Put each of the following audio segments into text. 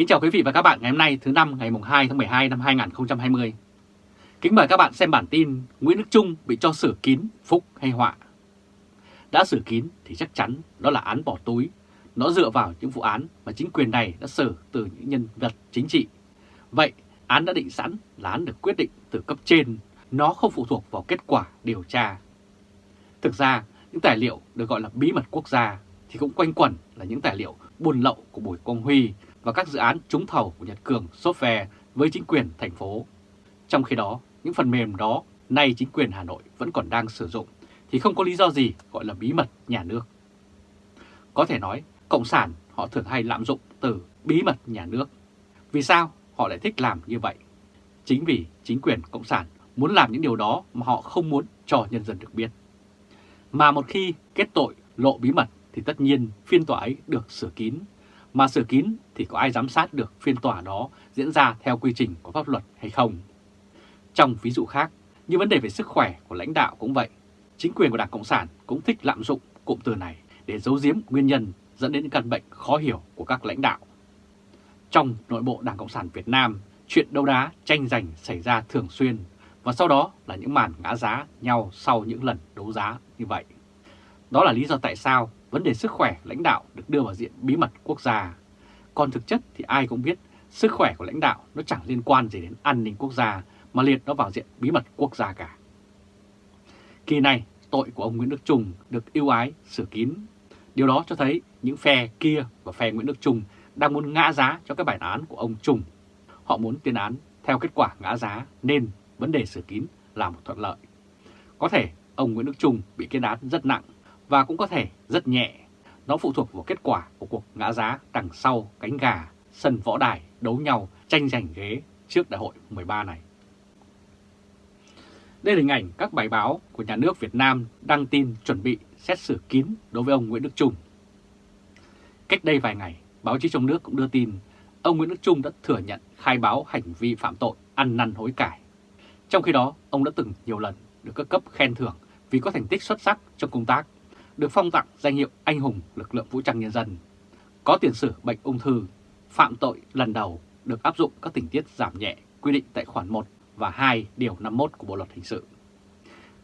Kính chào quý vị và các bạn ngày hôm nay thứ năm ngày 2 tháng 12 năm 2020. Kính mời các bạn xem bản tin Nguyễn Đức Trung bị cho xử kín phúc hay họa. Đã xử kín thì chắc chắn đó là án bỏ túi. Nó dựa vào những vụ án mà chính quyền này đã xử từ những nhân vật chính trị. Vậy án đã định sẵn là án được quyết định từ cấp trên, nó không phụ thuộc vào kết quả điều tra. Thực ra, những tài liệu được gọi là bí mật quốc gia thì cũng quanh quẩn là những tài liệu buôn lậu của Bùi Quang Huy và các dự án trúng thầu của Nhật Cường Software với chính quyền thành phố. Trong khi đó, những phần mềm đó nay chính quyền Hà Nội vẫn còn đang sử dụng thì không có lý do gì gọi là bí mật nhà nước. Có thể nói, Cộng sản họ thường hay lạm dụng từ bí mật nhà nước. Vì sao họ lại thích làm như vậy? Chính vì chính quyền Cộng sản muốn làm những điều đó mà họ không muốn cho nhân dân được biết. Mà một khi kết tội lộ bí mật thì tất nhiên phiên tòa ấy được sửa kín. Mà sửa kín thì có ai giám sát được phiên tòa đó diễn ra theo quy trình của pháp luật hay không? Trong ví dụ khác, như vấn đề về sức khỏe của lãnh đạo cũng vậy. Chính quyền của Đảng Cộng sản cũng thích lạm dụng cụm từ này để giấu giếm nguyên nhân dẫn đến những căn bệnh khó hiểu của các lãnh đạo. Trong nội bộ Đảng Cộng sản Việt Nam, chuyện đấu đá tranh giành xảy ra thường xuyên và sau đó là những màn ngã giá nhau sau những lần đấu giá như vậy. Đó là lý do tại sao vấn đề sức khỏe lãnh đạo được đưa vào diện bí mật quốc gia. Còn thực chất thì ai cũng biết sức khỏe của lãnh đạo nó chẳng liên quan gì đến an ninh quốc gia mà liệt nó vào diện bí mật quốc gia cả. Kỳ này, tội của ông Nguyễn Đức Trung được yêu ái sửa kín. Điều đó cho thấy những phe kia và phe Nguyễn Đức Trung đang muốn ngã giá cho cái bản án của ông Trung. Họ muốn tuyên án theo kết quả ngã giá nên vấn đề sửa kín là một thuận lợi. Có thể ông Nguyễn Đức Trung bị kết án rất nặng và cũng có thể rất nhẹ. Nó phụ thuộc vào kết quả của cuộc ngã giá đằng sau cánh gà, sân võ đài đấu nhau tranh giành ghế trước đại hội 13 này. Đây là hình ảnh các bài báo của nhà nước Việt Nam đăng tin chuẩn bị xét xử kín đối với ông Nguyễn Đức Trung. Cách đây vài ngày, báo chí trong nước cũng đưa tin ông Nguyễn Đức Trung đã thừa nhận khai báo hành vi phạm tội ăn năn hối cải. Trong khi đó, ông đã từng nhiều lần được các cấp khen thưởng vì có thành tích xuất sắc trong công tác, được phong tặng danh hiệu anh hùng lực lượng vũ trang nhân dân, có tiền sử bệnh ung thư, phạm tội lần đầu được áp dụng các tình tiết giảm nhẹ quy định tại khoản 1 và 2 điều 51 của Bộ Luật Hình sự.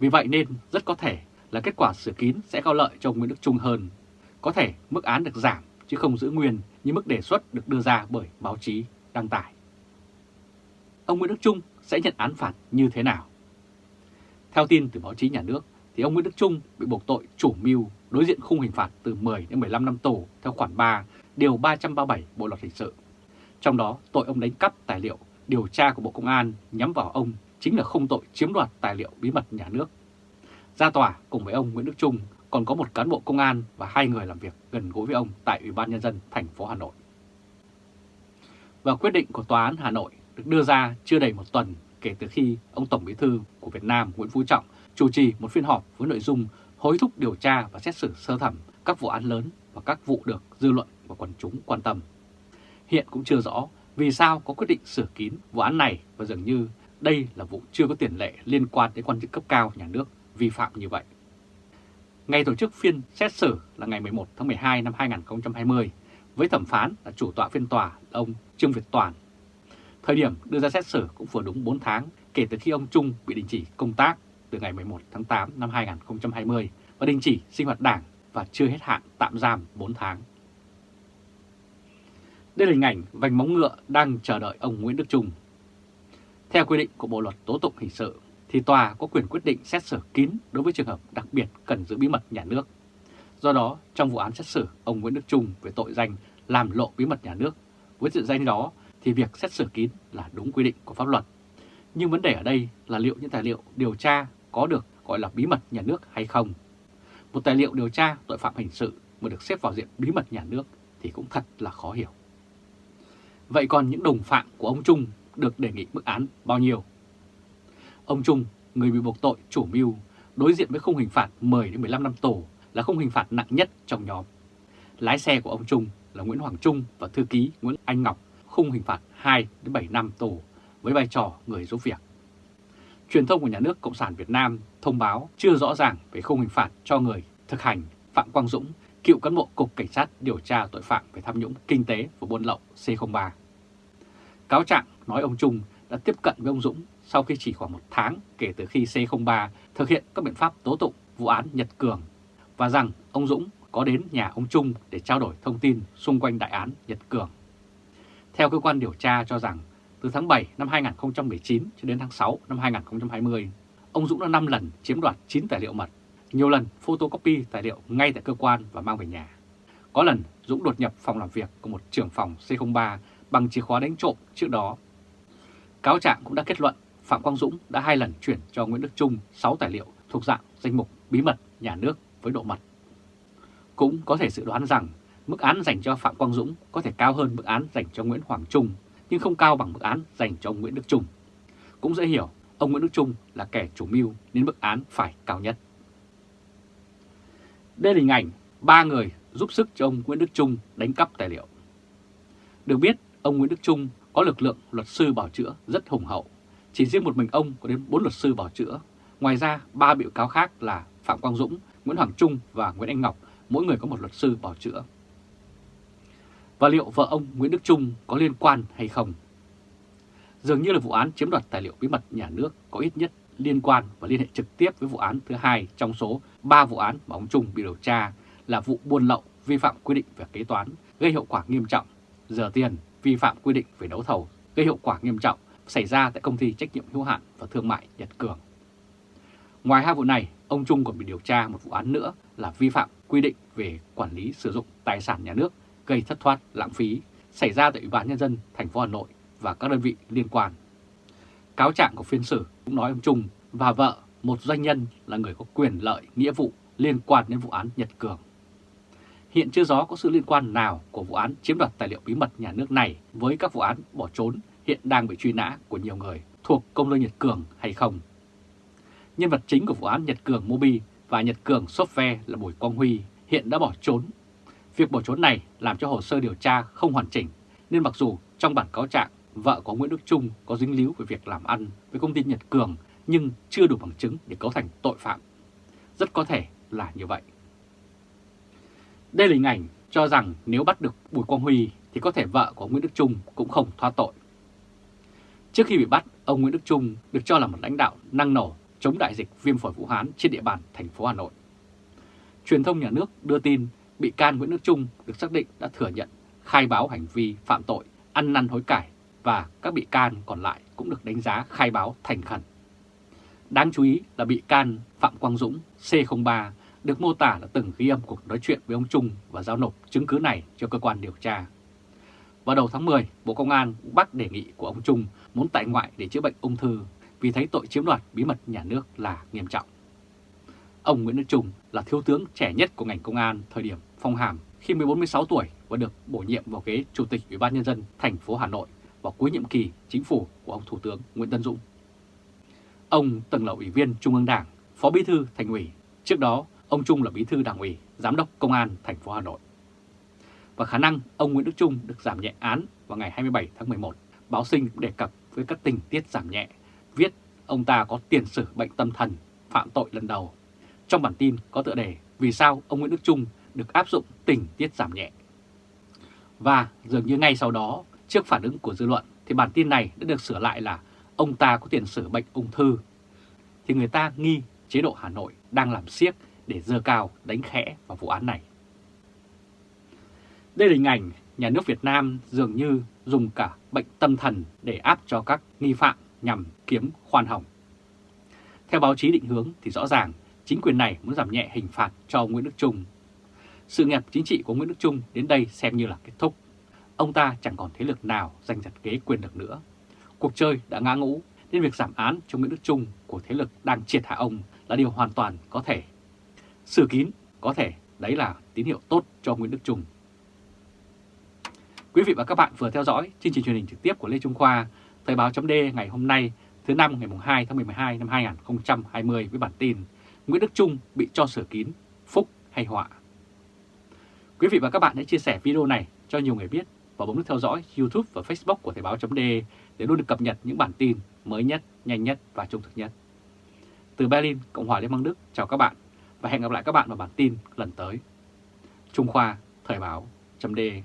Vì vậy nên rất có thể là kết quả xử kín sẽ có lợi cho ông Nguyễn Đức Trung hơn. Có thể mức án được giảm chứ không giữ nguyên như mức đề xuất được đưa ra bởi báo chí đăng tải. Ông Nguyễn Đức Trung sẽ nhận án phạt như thế nào? Theo tin từ báo chí nhà nước, thì ông Nguyễn Đức Trung bị buộc tội chủ mưu đối diện khung hình phạt từ 10 đến 15 năm tù theo khoản 3, điều 337 Bộ Luật Hình sự. Trong đó, tội ông đánh cắp tài liệu điều tra của Bộ Công an nhắm vào ông chính là không tội chiếm đoạt tài liệu bí mật nhà nước. Ra tòa cùng với ông Nguyễn Đức Trung còn có một cán bộ công an và hai người làm việc gần gũi với ông tại Ủy ban Nhân dân thành phố Hà Nội. Và quyết định của Tòa án Hà Nội được đưa ra chưa đầy một tuần kể từ khi ông Tổng Bí thư của Việt Nam Nguyễn Phú Trọng chủ trì một phiên họp với nội dung hối thúc điều tra và xét xử sơ thẩm các vụ án lớn và các vụ được dư luận và quần chúng quan tâm. Hiện cũng chưa rõ vì sao có quyết định sửa kín vụ án này và dường như đây là vụ chưa có tiền lệ liên quan đến quan chức cấp cao nhà nước vi phạm như vậy. Ngày tổ chức phiên xét xử là ngày 11 tháng 12 năm 2020 với thẩm phán là chủ tọa phiên tòa ông Trương Việt Toàn. Thời điểm đưa ra xét xử cũng vừa đúng 4 tháng kể từ khi ông Trung bị đình chỉ công tác từ ngày 11 tháng 8 năm 2020 và đình chỉ sinh hoạt đảng và chưa hết hạn tạm giam 4 tháng. Đây là hình ảnh vành móng ngựa đang chờ đợi ông Nguyễn Đức Trung. Theo quy định của Bộ Luật Tố Tụng Hình sự, thì tòa có quyền quyết định xét xử kín đối với trường hợp đặc biệt cần giữ bí mật nhà nước. Do đó, trong vụ án xét xử ông Nguyễn Đức Trung về tội danh làm lộ bí mật nhà nước, với sự danh đó thì việc xét xử kín là đúng quy định của pháp luật. Nhưng vấn đề ở đây là liệu những tài liệu điều tra có được gọi là bí mật nhà nước hay không. Một tài liệu điều tra tội phạm hình sự mà được xếp vào diện bí mật nhà nước thì cũng thật là khó hiểu. Vậy còn những đồng phạm của ông Trung được đề nghị mức án bao nhiêu? Ông Trung, người bị buộc tội chủ mưu, đối diện với khung hình phạt 10 đến 15 năm tù là khung hình phạt nặng nhất trong nhóm. Lái xe của ông Trung là Nguyễn Hoàng Trung và thư ký Nguyễn Anh Ngọc khung hình phạt 2 đến 7 năm tù với vai trò người giúp việc. Truyền thông của nhà nước Cộng sản Việt Nam thông báo chưa rõ ràng về khung hình phạt cho người thực hành Phạm Quang Dũng, cựu cán bộ Cục Cảnh sát điều tra tội phạm về tham nhũng kinh tế và buôn lậu C03. Cáo trạng nói ông Trung đã tiếp cận với ông Dũng sau khi chỉ khoảng một tháng kể từ khi C03 thực hiện các biện pháp tố tụng vụ án Nhật Cường và rằng ông Dũng có đến nhà ông Trung để trao đổi thông tin xung quanh đại án Nhật Cường. Theo cơ quan điều tra cho rằng, từ tháng 7 năm 2019 cho đến tháng 6 năm 2020, ông Dũng đã 5 lần chiếm đoạt 9 tài liệu mật, nhiều lần photocopy tài liệu ngay tại cơ quan và mang về nhà. Có lần Dũng đột nhập phòng làm việc của một trưởng phòng C03 bằng chìa khóa đánh trộm trước đó. Cáo trạng cũng đã kết luận Phạm Quang Dũng đã hai lần chuyển cho Nguyễn Đức Trung 6 tài liệu thuộc dạng danh mục bí mật nhà nước với độ mật. Cũng có thể dự đoán rằng mức án dành cho Phạm Quang Dũng có thể cao hơn mức án dành cho Nguyễn Hoàng Trung, nhưng không cao bằng mức án dành cho ông Nguyễn Đức Trung. Cũng dễ hiểu, ông Nguyễn Đức Trung là kẻ chủ mưu nên mức án phải cao nhất. Đây là hình ảnh ba người giúp sức cho ông Nguyễn Đức Trung đánh cắp tài liệu. Được biết, ông Nguyễn Đức Trung có lực lượng luật sư bảo chữa rất hùng hậu. Chỉ riêng một mình ông có đến 4 luật sư bảo chữa. Ngoài ra, ba bị cáo khác là Phạm Quang Dũng, Nguyễn Hoàng Trung và Nguyễn Anh Ngọc, mỗi người có một luật sư bảo chữa. Và liệu vợ ông Nguyễn Đức Trung có liên quan hay không? Dường như là vụ án chiếm đoạt tài liệu bí mật nhà nước có ít nhất liên quan và liên hệ trực tiếp với vụ án thứ hai trong số 3 vụ án mà ông Trung bị điều tra là vụ buôn lậu vi phạm quy định về kế toán gây hậu quả nghiêm trọng, giờ tiền vi phạm quy định về đấu thầu gây hậu quả nghiêm trọng xảy ra tại công ty trách nhiệm hữu hạn và thương mại Nhật Cường. Ngoài hai vụ này, ông Trung còn bị điều tra một vụ án nữa là vi phạm quy định về quản lý sử dụng tài sản nhà nước gây thất thoát lãng phí xảy ra tại Ủy ban nhân dân thành phố Hà Nội và các đơn vị liên quan. Cáo trạng của phiên xử cũng nói ông Trung và vợ, một doanh nhân là người có quyền lợi, nghĩa vụ liên quan đến vụ án Nhật Cường. Hiện chưa rõ có sự liên quan nào của vụ án chiếm đoạt tài liệu bí mật nhà nước này với các vụ án bỏ trốn hiện đang bị truy nã của nhiều người thuộc công ty Nhật Cường hay không. Nhân vật chính của vụ án Nhật Cường Mobi và Nhật Cường Software là Bùi Quang Huy hiện đã bỏ trốn. Việc bỏ trốn này làm cho hồ sơ điều tra không hoàn chỉnh, nên mặc dù trong bản cáo trạng vợ của Nguyễn Đức Trung có dính líu về việc làm ăn với công ty Nhật Cường nhưng chưa đủ bằng chứng để cấu thành tội phạm. Rất có thể là như vậy. Đây là hình ảnh cho rằng nếu bắt được Bùi Quang Huy thì có thể vợ của Nguyễn Đức Trung cũng không thoát tội. Trước khi bị bắt, ông Nguyễn Đức Trung được cho là một lãnh đạo năng nổ chống đại dịch viêm phổi Vũ Hán trên địa bàn thành phố Hà Nội. Truyền thông nhà nước đưa tin bị can Nguyễn Đức Trung được xác định đã thừa nhận khai báo hành vi phạm tội, ăn năn hối cải và các bị can còn lại cũng được đánh giá khai báo thành khẩn. Đáng chú ý là bị can Phạm Quang Dũng C03 được mô tả là từng ghi âm cuộc nói chuyện với ông Trung và giao nộp chứng cứ này cho cơ quan điều tra. Vào đầu tháng 10, Bộ Công an cũng bác đề nghị của ông Trung muốn tại ngoại để chữa bệnh ung thư vì thấy tội chiếm đoạt bí mật nhà nước là nghiêm trọng. Ông Nguyễn Đức Trung là thiếu tướng trẻ nhất của ngành công an thời điểm phong hàm khi 14-16 tuổi và được bổ nhiệm vào ghế Chủ tịch Ủy ban Nhân dân thành phố Hà Nội vào cuối nhiệm kỳ chính phủ của ông Thủ tướng Nguyễn Tân Dũng. Ông từng là Ủy viên Trung ương Đảng, Phó Bí thư Thành ủy. Trước đó, ông Trung là Bí thư Đảng ủy, Giám đốc Công an thành phố Hà Nội. Và khả năng ông Nguyễn Đức Trung được giảm nhẹ án vào ngày 27 tháng 11, báo sinh đề cập với các tình tiết giảm nhẹ, viết ông ta có tiền sử bệnh tâm thần, phạm tội lần đầu. Trong bản tin có tựa đề Vì sao ông Nguyễn Đức Trung được áp dụng tình tiết giảm nhẹ. Và dường như ngay sau đó, trước phản ứng của dư luận thì bản tin này đã được sửa lại là ông ta có tiền sử bệnh ung thư. Thì người ta nghi chế độ Hà Nội đang làm siếc để dơ cao đánh khẽ vào vụ án này. Đây là hình ảnh nhà nước Việt Nam dường như dùng cả bệnh tâm thần để áp cho các nghi phạm nhằm kiếm khoan hồng. Theo báo chí định hướng thì rõ ràng chính quyền này muốn giảm nhẹ hình phạt cho Nguyễn Đức Trung. Sự nghiệp chính trị của Nguyễn Đức Trung đến đây xem như là kết thúc. Ông ta chẳng còn thế lực nào giành giật ghế quyền được nữa. Cuộc chơi đã ngã ngũ nên việc giảm án cho Nguyễn Đức Trung của thế lực đang triệt hạ ông là điều hoàn toàn có thể. Xử kín có thể đấy là tín hiệu tốt cho Nguyễn Đức Trung. Quý vị và các bạn vừa theo dõi chương trình truyền hình trực tiếp của Lê Trung Khoa, Thời báo chấm ngày hôm nay thứ năm ngày 2 tháng 12 năm 2020 với bản tin Nguyễn Đức Trung bị cho sửa kín, phúc hay họa. Quý vị và các bạn hãy chia sẻ video này cho nhiều người biết và bấm nút theo dõi YouTube và Facebook của Thời báo.de để luôn được cập nhật những bản tin mới nhất, nhanh nhất và trung thực nhất. Từ Berlin, Cộng hòa Liên bang Đức, chào các bạn và hẹn gặp lại các bạn vào bản tin lần tới. Trung Khoa, Thời Báo .de.